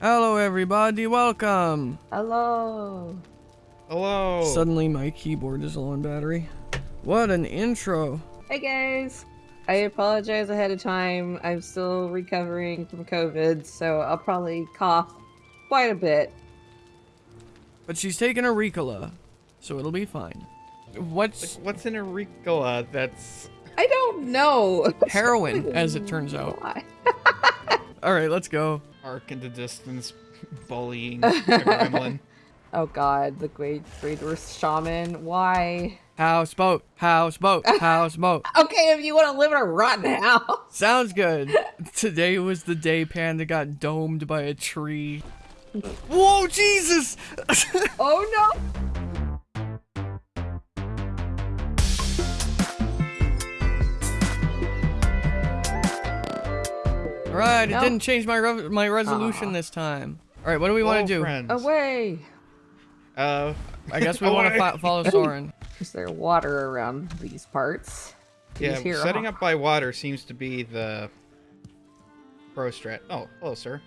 Hello, everybody. Welcome. Hello. Hello. Suddenly, my keyboard is low on battery. What an intro. Hey guys. I apologize ahead of time. I'm still recovering from COVID, so I'll probably cough quite a bit. But she's taking a Ricola, so it'll be fine. What's What's in a Ricola that's I don't know. heroin, as it turns out? All right, let's go. Arc into distance bullying a gremlin? Oh god, the great great worst shaman. Why? Houseboat, houseboat, houseboat. Okay, if you want to live in a rotten house. Sounds good. Today was the day Panda got domed by a tree. Whoa, Jesus! Oh no. All right, it didn't change my re my resolution Aw. this time. All right, what do we want to do? Friends. Away. Uh, I guess we want to fo follow Soren. Is there water around these parts? yeah, He's setting up by water seems to be the pro strat. Oh, hello, sir.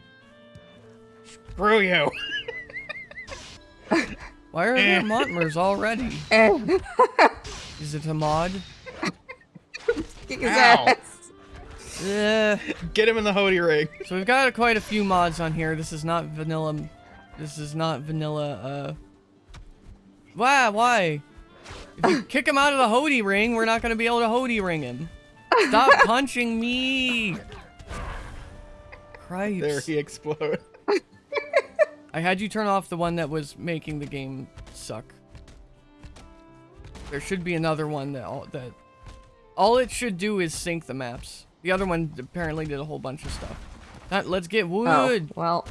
Screw you. Why are there Montmers already? Is it a mod? Kick his Ow. ass. Eh. Get him in the Hody ring. So we've got quite a few mods on here. This is not vanilla. This is not vanilla. Uh. Why? Why? If you kick him out of the Hody ring, we're not gonna be able to Hody ring him. Stop punching me! Christ. There he exploded. I had you turn off the one that was making the game suck. There should be another one that all, that all it should do is sync the maps. The other one apparently did a whole bunch of stuff. That, let's get wood. Oh, wood. well,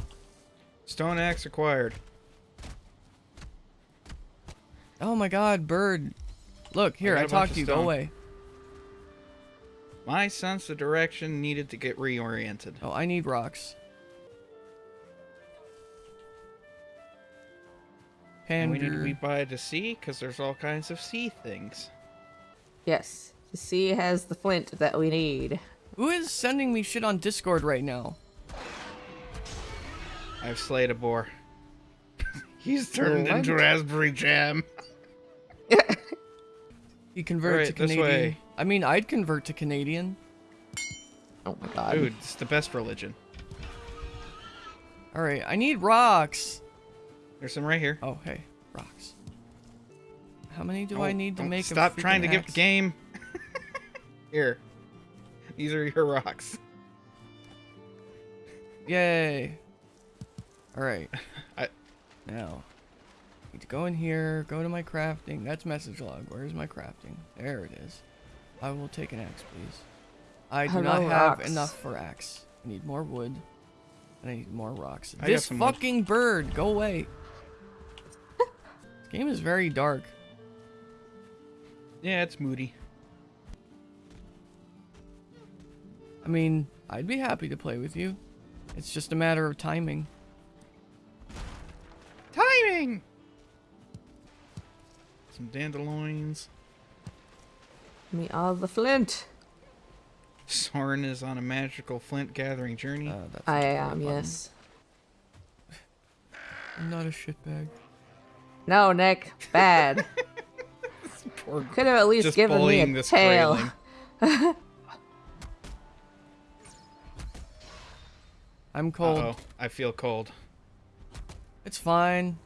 Stone axe acquired. Oh my god, bird. Look, here, I, I, a bunch talked to you. Go away. My sense of direction needed to get reoriented. Oh, I need rocks. And we need to Pander. be by the sea because there's all kinds of sea things. yes. The sea has the flint that we need. Who is sending me shit on Discord right now? I've slayed a boar. He's turned What? into raspberry jam. He convert Alright, to this Canadian. way. I mean, I'd convert to Canadian. Oh my god. Dude, it's the best religion. All right, I need rocks. There's some right here. Oh, hey, rocks. How many do Oh, I need to make? Stop a trying to freaking give the game. here. These are your rocks. Yay! All right. I- Now, need to go in here. Go to my crafting. That's message log. Where's my crafting? There it is. I will take an axe, please. I do not have rocks. enough for axe. I need more wood. And I need more rocks. I this some wood. fucking bird, go away. this game is very dark. Yeah, it's moody. I mean, I'd be happy to play with you. It's just a matter of timing. Timing! Some dandelions. Me all the flint. Soren is on a magical flint gathering journey. Uh, that's I am, button. yes. I'm not a shitbag. No, Nick. Bad. Could have at least given me bullying a this tail. I'm cold. Uh-oh, I feel cold. It's fine.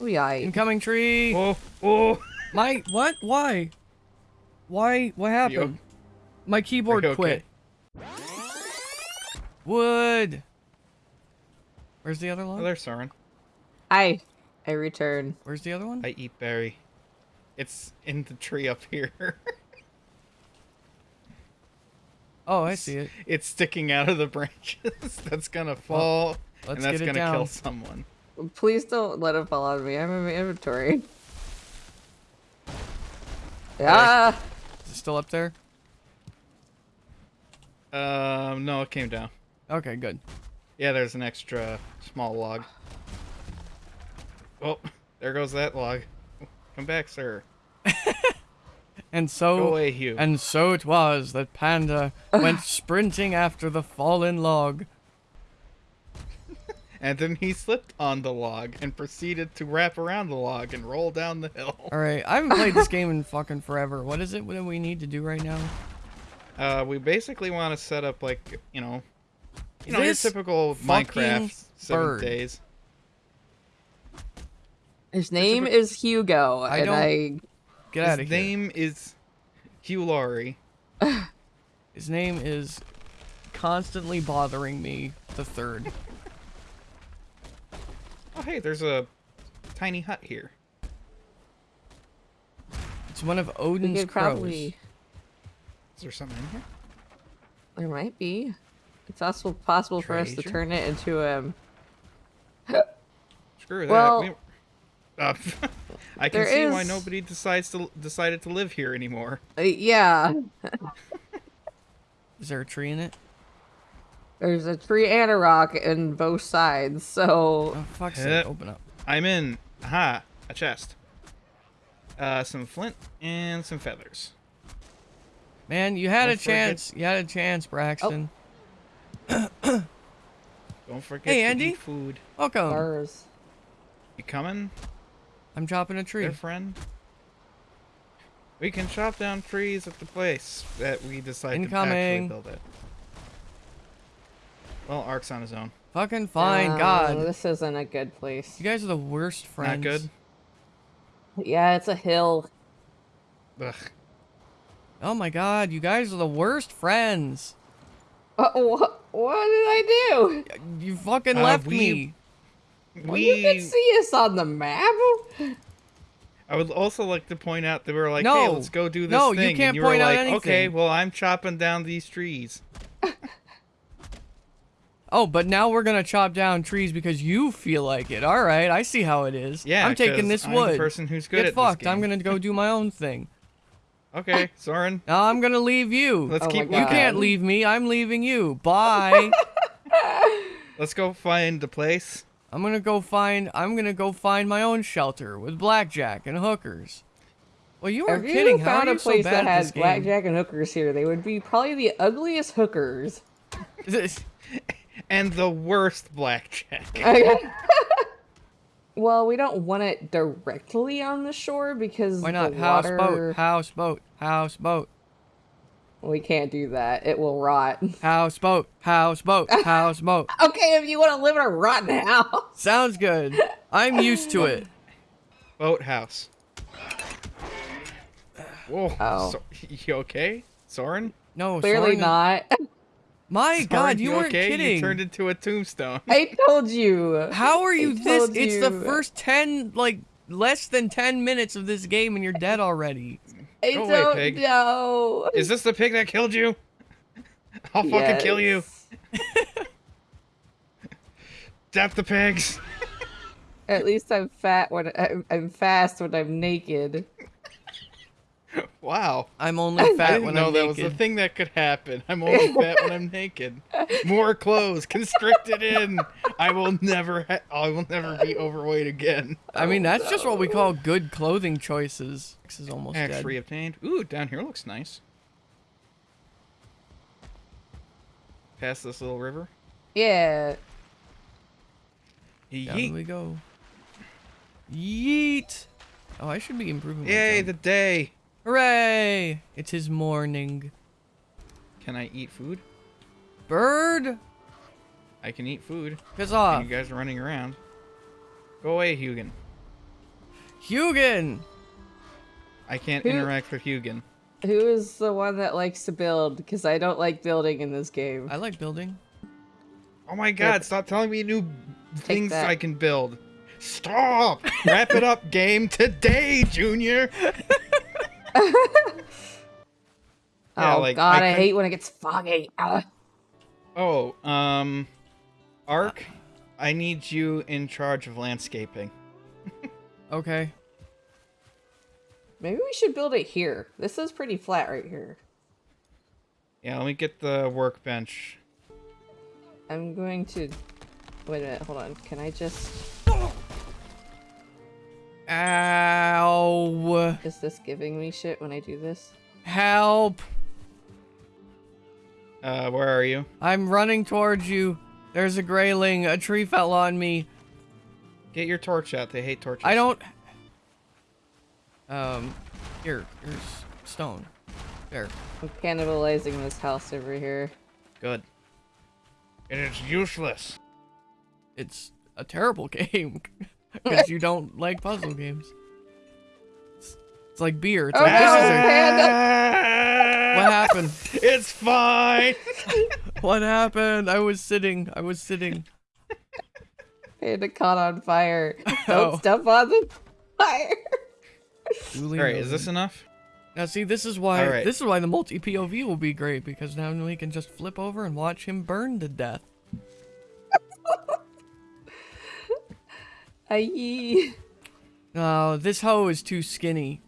Oh, yeah. Incoming tree. Oh, oh! My what? Why? Why? What happened? My keyboard Are you quit. Wood. Where's the other Oh, log? there's Soren. I, I return. Where's the other one? I eat berry. It's in the tree up here. oh, I see it. it's sticking out of the branches. that's gonna fall, let's and that's get gonna down. kill someone. Please don't let it fall on me. I'm in my inventory. Ah! Is it still up there? Um, no, it came down. Okay, good. Yeah, there's an extra small log. Oh, there goes that log. Come back, sir. And Go so away, Hugh. and so it was that Panda went sprinting after the fallen log. and then he slipped on the log and proceeded to wrap around the log and roll down the hill. All right, I haven't played this game in fucking forever. What is it that we need to do right now? Uh, we basically want to set up like you know, you know your typical fucking Minecraft seven bird. days. His name is Hugo, I and don't- I Get out of His name is Hugh Laurie. His name is constantly bothering me. The third. Oh hey, there's a tiny hut here. It's one of Odin's crows. probably. Is there something in here? There might be. It's also possible for us to turn it into um. Screw that. Well- we... Uh, I can There see why nobody decides to decided to live here anymore. uh, yeah, Is there a tree in it? there's a tree and a rock in both sides, so Oh fuck's sake! Open up. I'm in. Aha, a chest. Uh, some flint and some feathers. Man, you had Don't a forget- chance. You had a chance, Braxton. Don't forget Hey, to Andy. eat food. Welcome. ours. You coming, I'm chopping a tree. there, friend? We can chop down trees at the place that we decide to Incoming. actually build it. Well, Ark's on his own. Fucking fine. Oh, God, this isn't a good place. you guys are the worst friends. Not good. Yeah, it's a hill. Ugh. Oh my God, you guys are the worst friends. Uh, what? What did I do? You fucking Uh, left we- me. Well, you can see us on the map. I would also like to point out that we were like, No. "Hey, let's go do this No, you thing," can't and you point were out like, "Okay, well, I'm chopping down these trees." Oh, but now we're gonna chop down trees because you feel like it. All right, I see how it is. Yeah, I'm taking this wood. I'm wood. the person who's good Get at fucked. this I'm gonna go do my own thing. Okay, Soren, Now I'm gonna leave you. let's Oh keep. God. you can't leave me. I'm leaving you. Bye. Let's go find the place. I'm gonna go find. I'm gonna go find my own shelter with blackjack and hookers. Well, you If weren't kidding. you How found are a you so place bad that at had this game? blackjack and hookers here, they would be probably the ugliest hookers. And the worst blackjack. well, we don't want it directly on the shore because Why not? the Houseboat. water... Houseboat. Houseboat. We can't do that. It will rot. Houseboat. Houseboat. Houseboat. okay, if you want to live in a rotten house. Sounds good. I'm used to it. Boathouse. Whoa. Oh. So, you okay, Soren? No, Clearly Soren- not. My Soren, God, you weren't okay? kidding. You turned into a tombstone. I told you. How are you I this? told It's the first ten, like less than ten minutes of this game, and you're dead already. I Go away, don't pig. know. Is this the pig that killed you? I'll fucking kill you. Death the pigs. At least I'm fat when I'm, I'm fast when I'm naked. Wow. I'm only I fat didn't when know I'm that was the naked. thing that could happen. I'm only fat when I'm naked. More clothes constricted in. I will never. Ha- I will never be overweight again. I mean, Oh, that's just what we call good clothing choices. X is almost Axe dead. reobtained. Ooh, down here looks nice. Past this little river. Yeah. Down we go. Yeet. Oh, I should be improving. my Yay, the day. Hooray! It is his morning. Can I eat food? Bird, I can eat food. piss And off. you guys are running around. Go away, Hugin. Hugin. I can't Who- interact with Hugin. Who is the one that likes to build? Because I don't like building in this game. I like building. Oh my god, stop telling me new things. I can build. Stop! Wrap it up, game, today, Junior! Yeah, oh like, god, I I, couldn't- hate when it gets foggy. Ah. Oh, um. Ark, I need you in charge of landscaping. Okay. Maybe we should build it here. This is pretty flat right here. Yeah, let me get the workbench. I'm going to. Wait a minute, hold on. Can I just. Ow. Is this giving me shit when I do this? Help. Uh, where are you? I'm running towards you. There's a Greyling. A tree fell on me. Get your torch out. They hate torches. I don't. Um, here, here's stone. There. I'm cannibalizing this house over here. Good. And it's useless. It's a terrible game because you don't like puzzle games. It's, it's like beer. It's Oh, like no. this is a, what happened? It's fine. What happened? I was sitting. I was sitting. Panda caught on fire. Oh. Don't step on the fire. Duly All right, is this enough? Now see, this is why All right. this is why the multi POV will be great because now we can just flip over and watch him burn to death. Aye. No, this hoe is too skinny.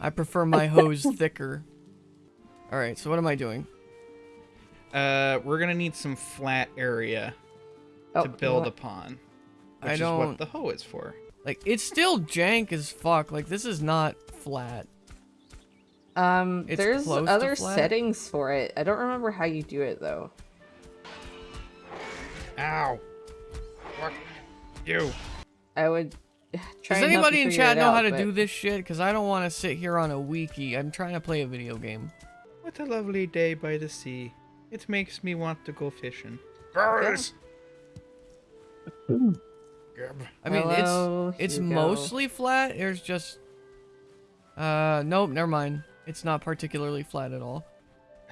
I prefer my hose thicker. All right, so what am I doing? Uh, we're gonna need some flat area Oh, to build what? upon. I Which is don't- what the hoe is for. Like, it's still jank as fuck. Like, this is not flat. Um, It's there's other settings for it. I don't remember how you do it though. Ow. Fuck you. I would try. Does and help anybody in figure chat know out, how to but- do this shit? Because I don't want to sit here on a wiki. I'm trying to play a video game. What a lovely day by the sea. It makes me want to go fishing. Birds. Grab. I mean, Hello, it's it's Hugo. mostly flat. There's just uh nope, never mind. It's not particularly flat at all.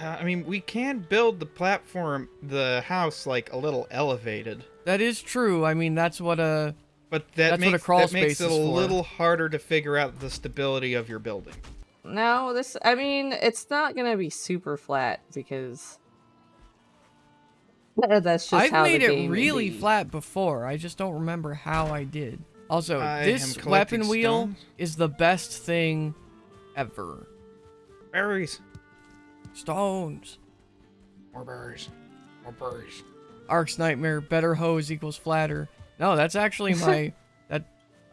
Uh, I mean, we can build the platform, the house, like a little elevated, That is true. I mean, that's what a but that That's what a makes crawl that makes space it a for. little harder to figure out the stability of your building. No, this. I mean, it's not gonna be super flat because that's just I've how made the it game would really be. flat before. I just don't remember how I did. Also, I this am collecting weapon wheel stones. is the best thing ever. Berries. Stones. More berries. More berries. Ark's nightmare. Better hose equals flatter. No, that's actually my that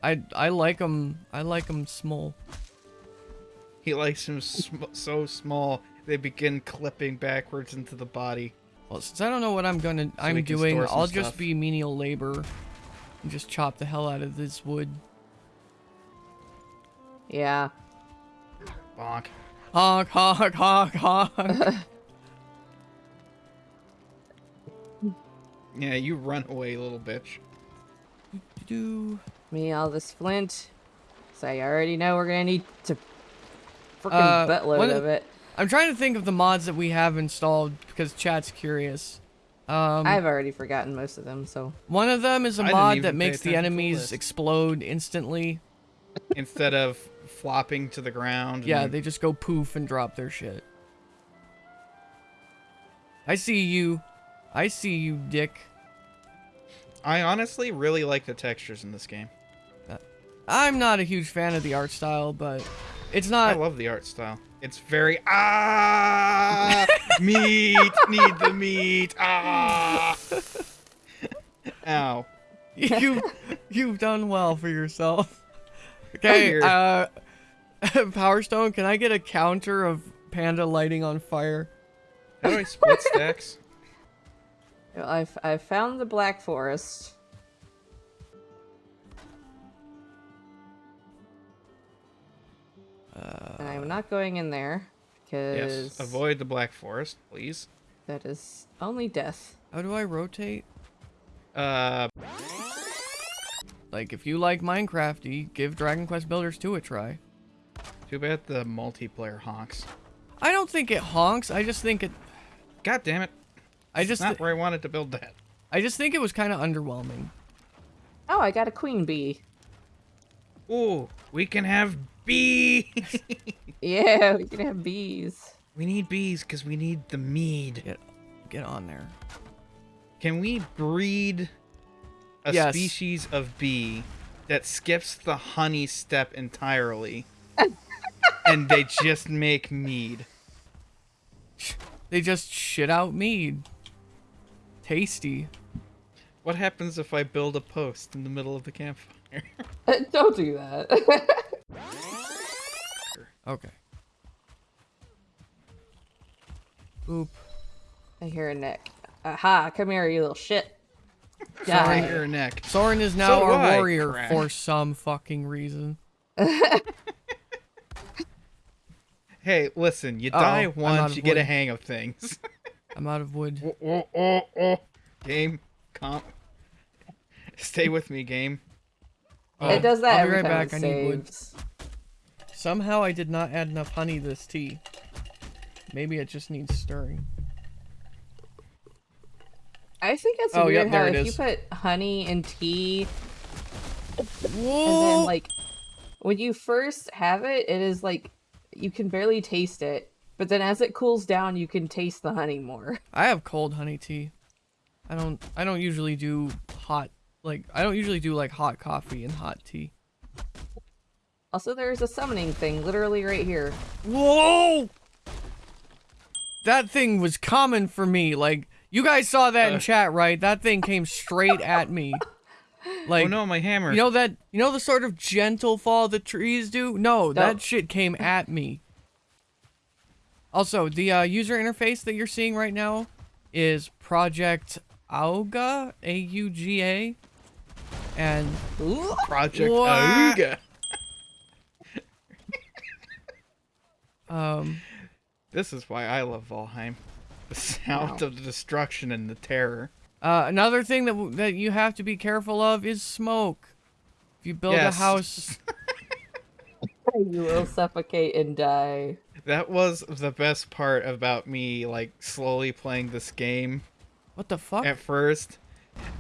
I I like them. I like them small. He likes them sm- so small they begin clipping backwards into the body. Well, since I don't know what I'm gonna I'm doing, I'll just be menial labor and just chop the hell out of this wood. Yeah. Bonk. Honk honk honk honk. Yeah, you run away, little bitch. Do Me all this flint. So I already know we're gonna need to freaking Uh, buttload one of- of it. I'm trying to think of the mods that we have installed because chat's curious. Um, I've already forgotten most of them, so one of them is a I mod that makes the attention the enemies explode instantly. Instead of flopping to the ground. Yeah, they just go poof and drop their shit. I see you. I see you, dick. I honestly really like the textures in this game. I'm not a huge fan of the art style, but it's not. I love the art style. It's very ah meat need the meat ah. Ow. you you've done well for yourself. Okay, uh Power Stone, can I get a counter of panda lighting on fire? How do I split stacks? I've I've found the Black Forest. and I'm not going in there because Yes. Avoid the black forest, please. that is only death. How do I rotate? Uh, Like if you like Minecraft, you give Dragon Quest Builders 2 a try. too bad the multiplayer honks. I don't think it honks. I just think it God damn it! I just Not where I wanted to build that. I just think it was kind of underwhelming. Oh, I got a queen bee. Ooh, we can have bees. Yeah, we can have bees. we need bees because we need the mead. Get get on there. Can we breed a Yes. species of bee that skips the honey step entirely? and they just make mead. They just shit out mead. Tasty. What happens if I build a post in the middle of the campfire? Don't do that. Okay. Oop. I hear a neck. Aha, come here, you little shit. Die. Break your neck. Soren is now So our I, warrior Crash. for some fucking reason. Hey, listen, you Uh-oh, die once, you get a hang of things. I'm out of wood. oh, oh, oh, oh. Game, comp. Stay with me, game. Oh, it does that I'll be every right time back, it I need wood. Somehow I did not add enough honey to this tea. Maybe it just needs stirring. I think it's Oh, weird yep, there how if is. you put honey in tea and then like when you first have it, it is like you can barely taste it, but then as it cools down, you can taste the honey more. I have cold honey tea. I don't I don't usually do hot like I don't usually do like hot coffee and hot tea. Also, there's a summoning thing literally right here. Whoa! That thing was common for me. Like you guys saw that in Uh. chat, right? That thing came straight at me. Like oh no, my hammer. you know that you know the sort of gentle fall the trees do? No, that shit came at me. Also, the uh, user interface that you're seeing right now is Project Auga, A U G A. And Project What? Auga. um This is why I love Valheim. The sound Wow. of the destruction and the terror. Uh, another thing that w- that you have to be careful of is smoke. If you build Yes. a house, you will suffocate and die. That was the best part about me, like, slowly playing this game what the fuck? at first.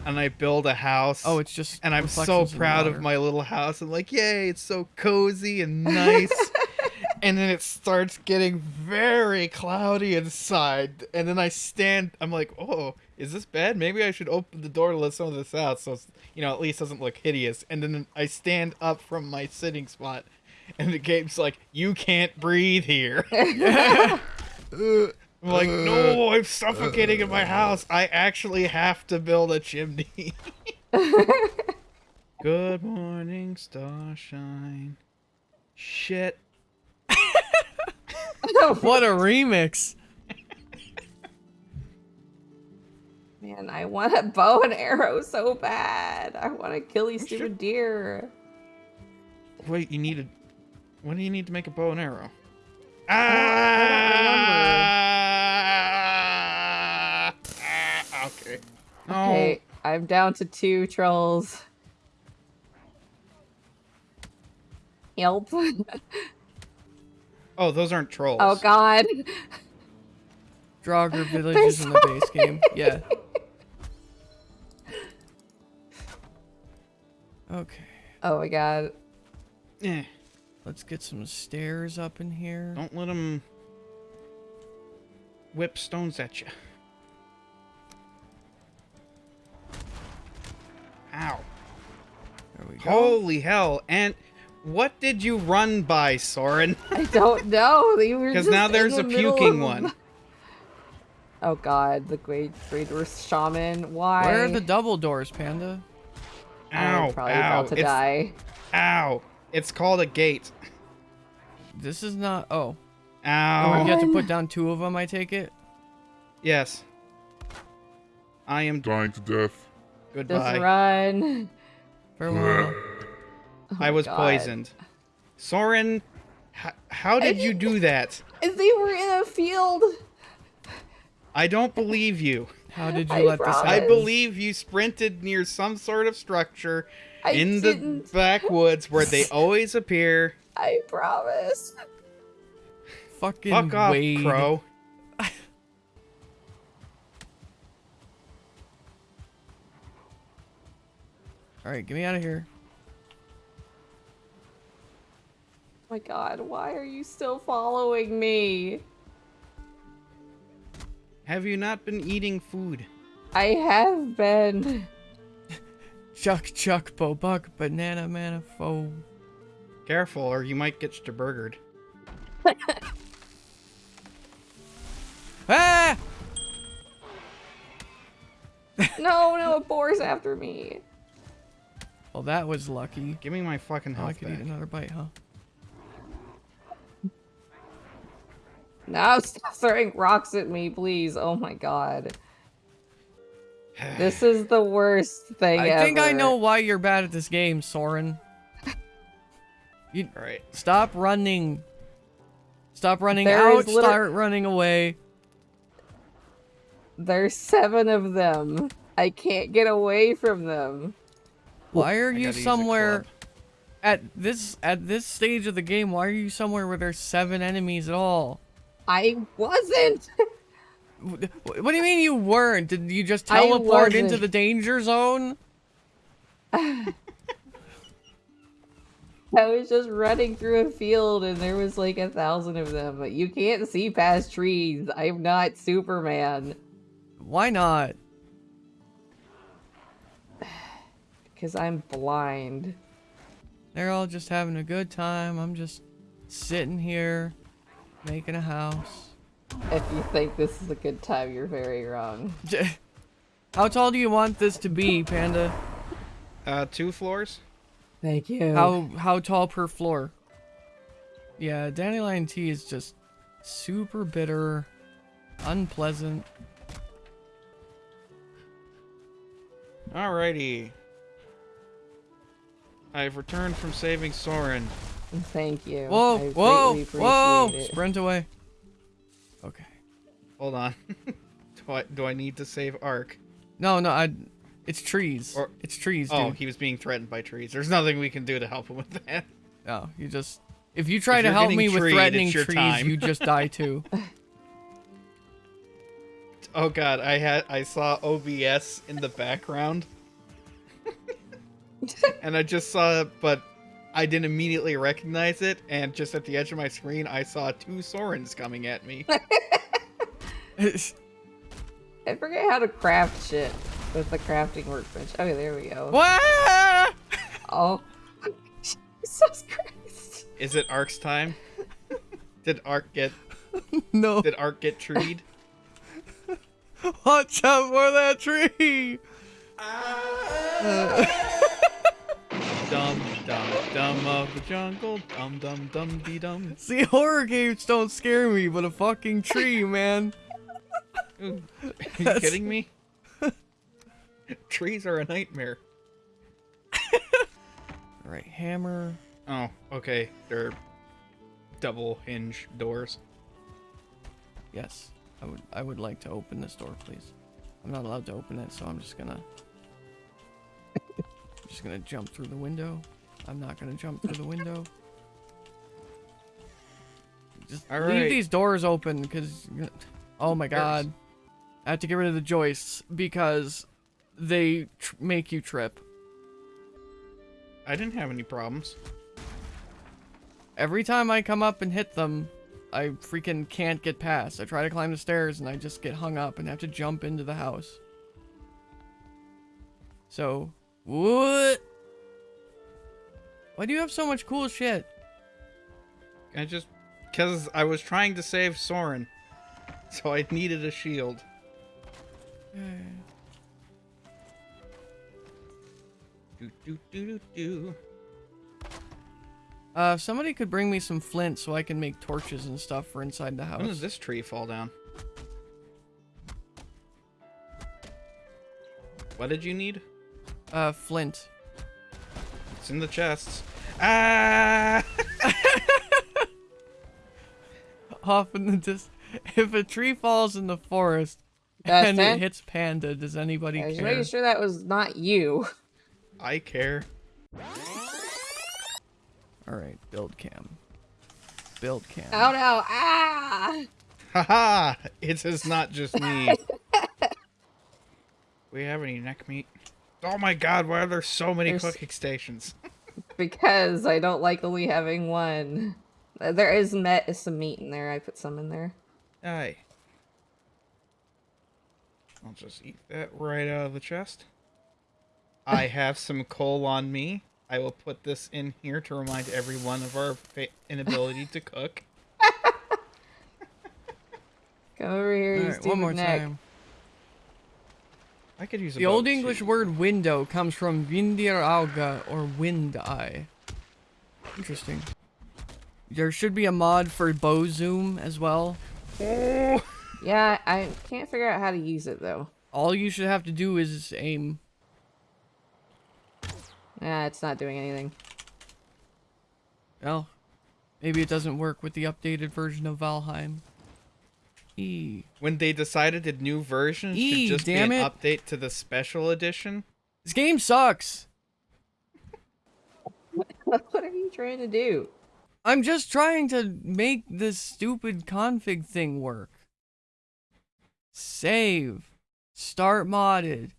And I build a house. oh, it's just. and I'm so reflections in the proud of my little house. I'm like, yay, it's so cozy and nice. and then it starts getting very cloudy inside. And then I stand, I'm like, oh, is this bad? Maybe I should open the door to let some of this out so, it's, you know, at least doesn't look hideous. And then I stand up from my sitting spot. And the game's like, you can't breathe here. I'm like, no, uh, I'm suffocating in my uh, house. I actually have to build a chimney. Good morning, starshine. Shit. What a remix! Man, I want a bow and arrow so bad. I want to kill these stupid deer. Wait, you need a. What do you need to make a bow and arrow? Ah! Ah, okay. No. Okay, I'm down to two trolls. Help. Oh, those aren't trolls. Oh god. Draugr villages in the base game. Yeah. Okay, Oh my god. Eh, let's get some stairs up in here. don't let them whip stones at you. Ow. There we go. Holy hell. And what did you run by, Soren? I don't know. Because now there's the a puking of- one. Oh god, the Great Greater Shaman. Why? Where are the double doors, Panda? Ow. I'm probably ow. about to it's, die. Ow. It's called a gate. This is not. Oh, Ow. Oh, you have to put down two of them. I take it. Yes. I am dying to death. Just goodbye. run. Farewell. Oh I was oh, God. poisoned. Soren, h- how did you do that? They were in a field. I don't believe you. How did you I let this promise. I believe you sprinted near some sort of structure I in the didn't. backwoods where they always appear. I promise. Fucking Fuck off, Wade. crow. All right, get me out of here. Oh my god, why are you still following me? Have you not been eating food? I have been. Chuck, chuck, bo buck, banana, manafo. Careful, or you might get burgered. Ah! No, no, a boar's after me. Well, that was lucky. Give me my fucking Now I health could back. eat another bite, huh? Now stop throwing rocks at me, please. Oh my god. This is the worst thing ever. I think I know why you're bad at this game, Soren. You All right. stop running. Stop running There out. Start running away. There's seven of them. I can't get away from them. Why are I you gotta use a somewhere at this at this stage of the game? Why are you somewhere where there's seven enemies at all? I wasn't. Wh- What do you mean you weren't? Did you just teleport into the danger zone? I was just running through a field and there was like a thousand of them. But you can't see past trees. I'm not Superman. Why not? Because I'm blind. They're all just having a good time. I'm just sitting here making a house. If you think this is a good time, you're very wrong. J- How tall do you want this to be, Panda? Uh, two floors. Thank you. How how tall per floor? Yeah, dandelion tea is just super bitter, unpleasant. Alrighty. I've returned from saving Soren. Thank you. Whoa, I whoa, whoa! it. Sprint away. Okay. Hold on. do I do I need to save Ark? No, no, I. It's trees. Or- it's trees, Oh, dude. he was being threatened by trees. There's nothing we can do to help him with that. No, you just. If you try If to help getting me with threatening trees, time. you just die too. Oh god, I had I saw OBS in the background. and I just saw it, but I didn't immediately recognize it, and just at the edge of my screen I saw two Sorens coming at me. I forget how to craft shit with the crafting workbench. Okay, there we go. What? Oh. Jesus Christ. Is it Ark's time? Did Ark get No. did Ark get treed? Watch out for that tree. Dum dum dum of the jungle, dum dum dum dee dum. See, horror games don't scare me, but a fucking tree, man. Ooh, Are you That's- kidding me? Trees are a nightmare. All right, hammer. Oh, okay. They're double hinge doors. Yes, I would. I would like to open this door, please. I'm not allowed to open it, so I'm just gonna. I'm just gonna jump through the window. I'm not gonna jump through the window. Just All leave right. these doors open, because. Oh my god. I have to get rid of the joists because they tr- make you trip. I didn't have any problems. Every time I come up and hit them, I freaking can't get past. I try to climb the stairs and I just get hung up and have to jump into the house. So, what? Why do you have so much cool shit? I just because I was trying to save Soren, so I needed a shield. Do do do do do. Uh, if somebody could bring me some flint so I can make torches and stuff for inside the house. When house. this tree fall down? What did you need? Uh, flint. It's in the chests. Ah! Off in the dis- If a tree falls in the forest and it? it hits Panda, does anybody care? I was care? making sure that was not you. I care. Alright, build cam. Build cam. Oh no! Ah! Haha! It is not just me. we have any neck meat? Oh my god, why are there so many There's- cooking stations? Because I don't like only having one. There is met is some meat in there. I put some in there. Aye. I'll just eat that right out of the chest. I have some coal on me. I will put this in here to remind everyone of our fa- inability to cook. Come over here, you Alright, one more neck. time. I could use The old English two. word window comes from vindir auga or wind eye. Interesting. There should be a mod for bow zoom as well. Oh, Yeah, I can't figure out how to use it though. All you should have to do is aim. Ah, it's not doing anything. Well, maybe it doesn't work with the updated version of Valheim. E. When they decided the new version Eee, should just be an it. update to the special edition. This game sucks. what are you trying to do? I'm just trying to make this stupid config thing work. Save. Start modded.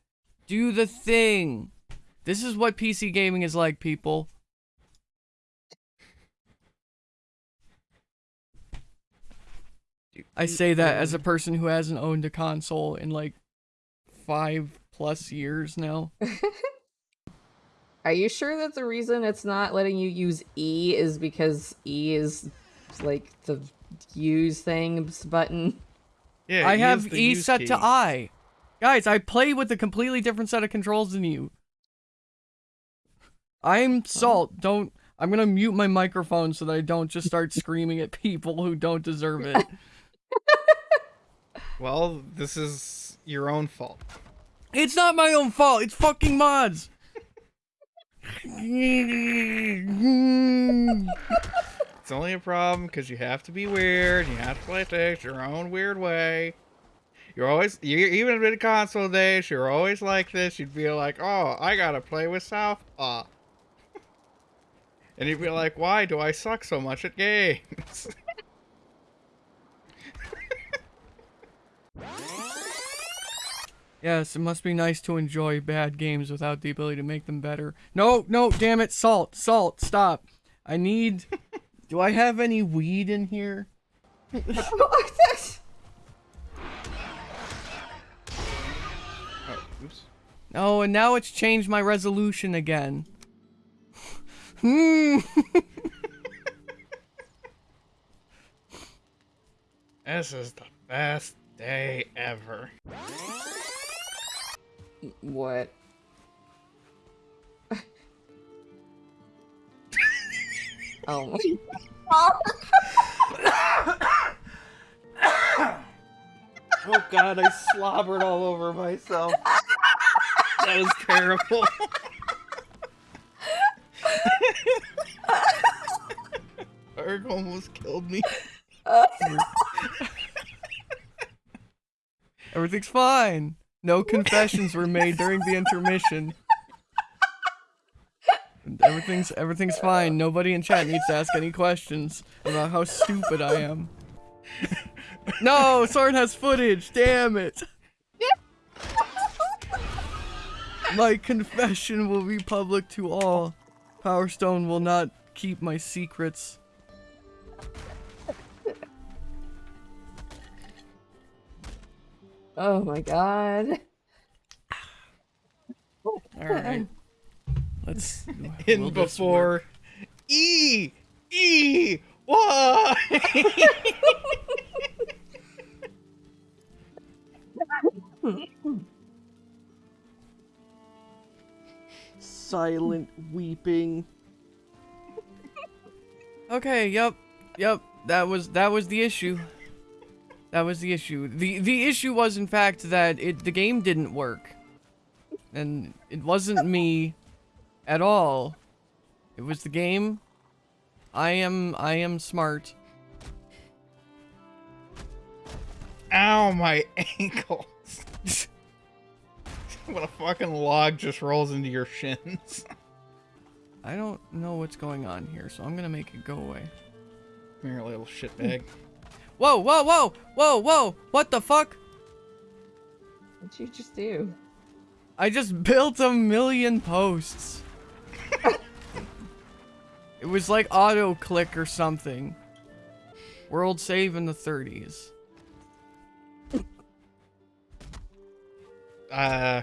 Do the thing. This is what PC gaming is like, people. I say that as a person who hasn't owned a console in like five plus years now. Are you sure that the reason it's not letting you use E is because E is like the use things button? Yeah, I have E set key. to I. Guys, I play with a completely different set of controls than you. I'm Salt. Don't. I'm gonna mute my microphone so that I don't just start screaming at people who don't deserve it. Well, this is your own fault. It's not my own fault. It's fucking mods. It's only a problem because you have to be weird. You have to play things your own weird way. You're always, you even in console days, you're always like this. You'd be like, "Oh, I gotta play with Southpaw," and you'd be like, "Why do I suck so much at games?" yes, it must be nice to enjoy bad games without the ability to make them better. No, no, damn it, Salt, Salt, stop. I need. Do I have any weed in here? oh, oops. Oh, and now it's changed my resolution again. Hmm. This is the best day ever. What? Oh Oh God, I slobbered all over myself. That was terrible. Erg almost killed me. Everything's fine. No confessions were made during the intermission. Everything's everything's fine. Nobody in chat needs to ask any questions about how stupid I am. no, Soren has footage. Damn it. My confession will be public to all. Power Stone will not keep my secrets. Oh my god. All right. Let's In before? E E why? silent weeping. Okay, yep. Yep. That was that was the issue. That was the issue. The the issue was in fact that it the game didn't work. And it wasn't me at all. It was the game. I am I am smart. Ow, my ankles. what a fucking log just rolls into your shins. I don't know what's going on here, so I'm gonna make it go away. Come here, little shitbag. Whoa, whoa, whoa, whoa, whoa! What the fuck? What'd you just do? I just built a million posts. It was like auto click or something. World save in the 30s. Uh,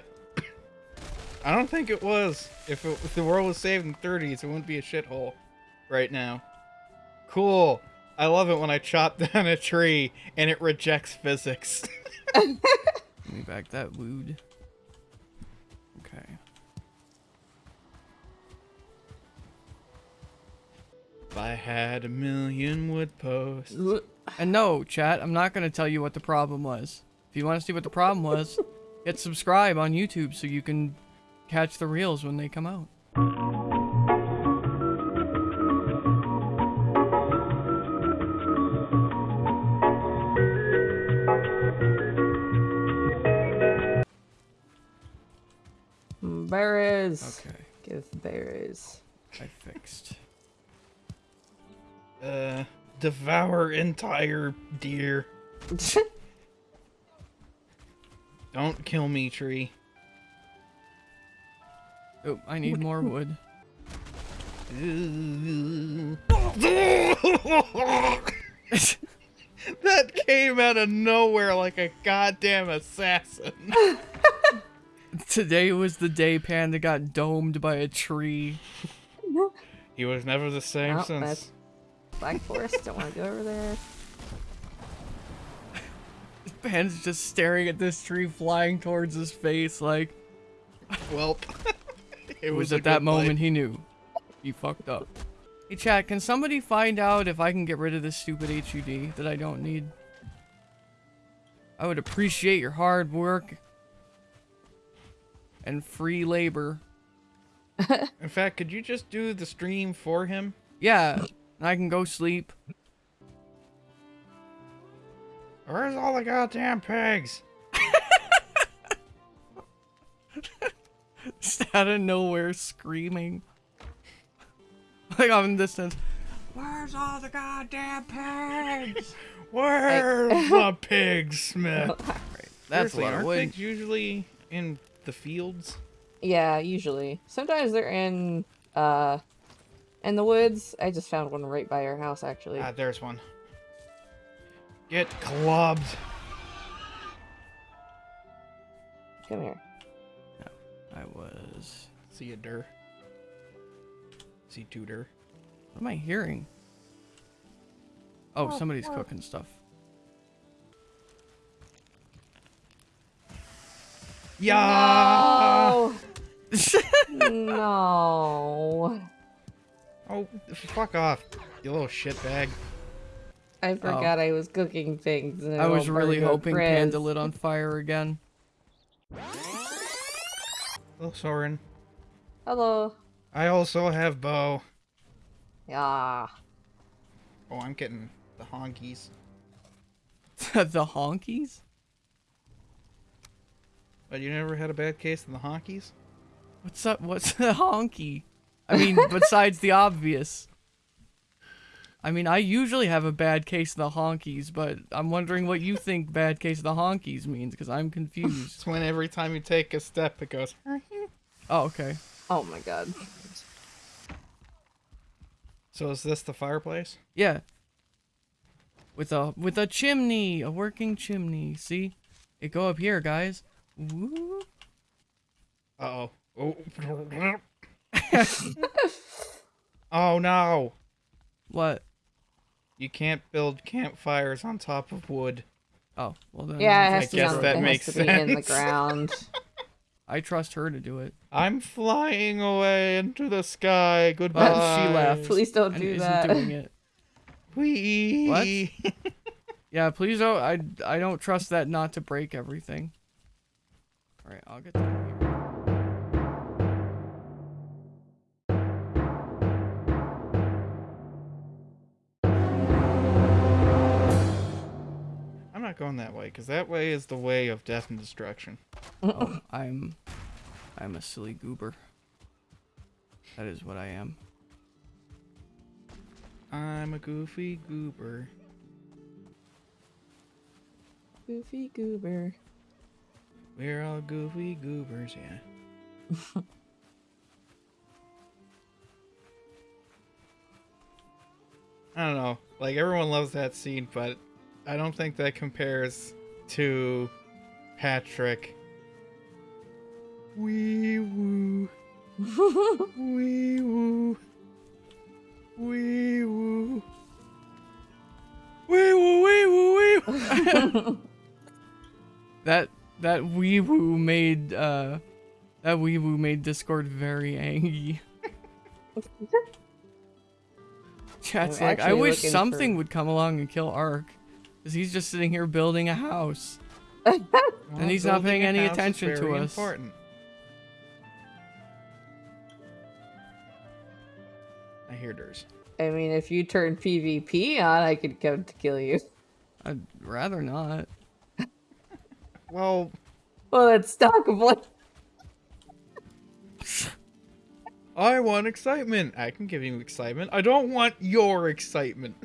I don't think it was. If, it, if the world was saved in the 30s, it wouldn't be a shithole right now. Cool. I love it when I chop down a tree and it rejects physics. Let me back that wood. If I had a million wood posts. And no, chat, I'm not gonna tell you what the problem was. If you want to see what the problem was, hit subscribe on YouTube so you can catch the reels when they come out. Berries. Okay, Give berries. I fixed. Uh, devour entire deer. Don't kill me, tree. Oh, I need more wood. that came out of nowhere like a goddamn assassin. Today was the day Panda got domed by a tree. He was never the same Oh, since. That's- Black Forest. Don't want to go over there. Panda's just staring at this tree flying towards his face like Welp. it was, a at that good play. moment he knew. He fucked up. Hey chat, can somebody find out if I can get rid of this stupid HUD that I don't need? I would appreciate your hard work and free labor. In fact, could you just do the stream for him? Yeah, and I can go sleep. Where's all the goddamn pigs? Just out of nowhere screaming. Like I'm in distance. Where's all the goddamn pigs? Where's the pig smith? That's Seriously, a lot of aren't wood. pigs usually in the fields? Yeah, usually. Sometimes they're in uh in the woods. I just found one right by our house actually. Ah, there's one. Get clubbed. Come here. No, I was. See a der. See tutor. What am I hearing? Oh, somebody's cooking stuff. Yeah. No. no. Oh, fuck off, you little shitbag. I oh. forgot I was cooking things. And I was really hoping frizz. Panda lit on fire again. Hello, Soren. Hello. I also have bow. Yeah. Oh, I'm getting the honkies. the honkies? But you never had a bad case in the honkies? What's up? What's the honky? I mean, besides the obvious. I mean, I usually have a bad case of the honkies, but I'm wondering what you think bad case of the honkies means, because I'm confused. It's when every time you take a step, it goes. oh, okay. Oh my god. So is this the fireplace? Yeah. With a with a chimney, a working chimney. See, it go up here, guys. Woo. Uh oh. oh Oh, no! What? You can't build campfires on top of wood. Oh, well then. Yeah, it I to, guess be, that makes has to be in the ground. I trust her to do it. I'm flying away into the sky. Goodbye. But she left. Please don't and do isn't that. doing it. Whee! Yeah, please don't. I I don't trust that not to break everything. All right, I'll get down not going that way, because that way is the way of death and destruction. Oh, I'm I'm a silly goober. That is what I am. I'm a goofy goober. Goofy goober. We're all goofy goobers, yeah. I don't know. Like everyone loves that scene, but I don't think that compares to Patrick. Wee woo. Wee woo. Wee woo. Wee woo wee woo wee woo. That that wee woo made uh that wee woo made Discord very angry. Chat's I'm like, I wish something for- would come along and kill Ark. Cause he's just sitting here building a house. Well, he's not paying any attention to us. Important. I hear there's. I mean, if you turn PvP on, I could come to kill you. I'd rather not. Well, Well, that's stockable. I want excitement. I can give you excitement. I don't want your excitement.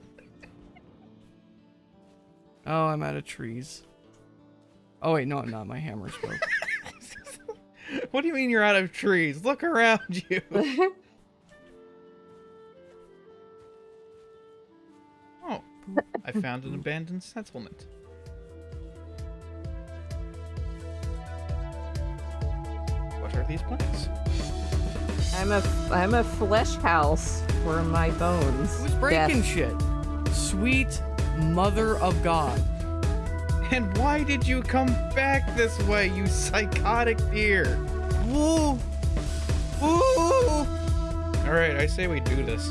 Oh, I'm out of trees. Oh wait, no, I'm not. My hammer's broke. what do you mean you're out of trees? Look around you. Oh, I found an abandoned settlement. What are these plants? I'm a I'm a flesh house for my bones. Who's breaking Death. shit? Sweet mother of God. And why did you come back this way, you psychotic deer? Woo! Woo! Alright, I say we do this.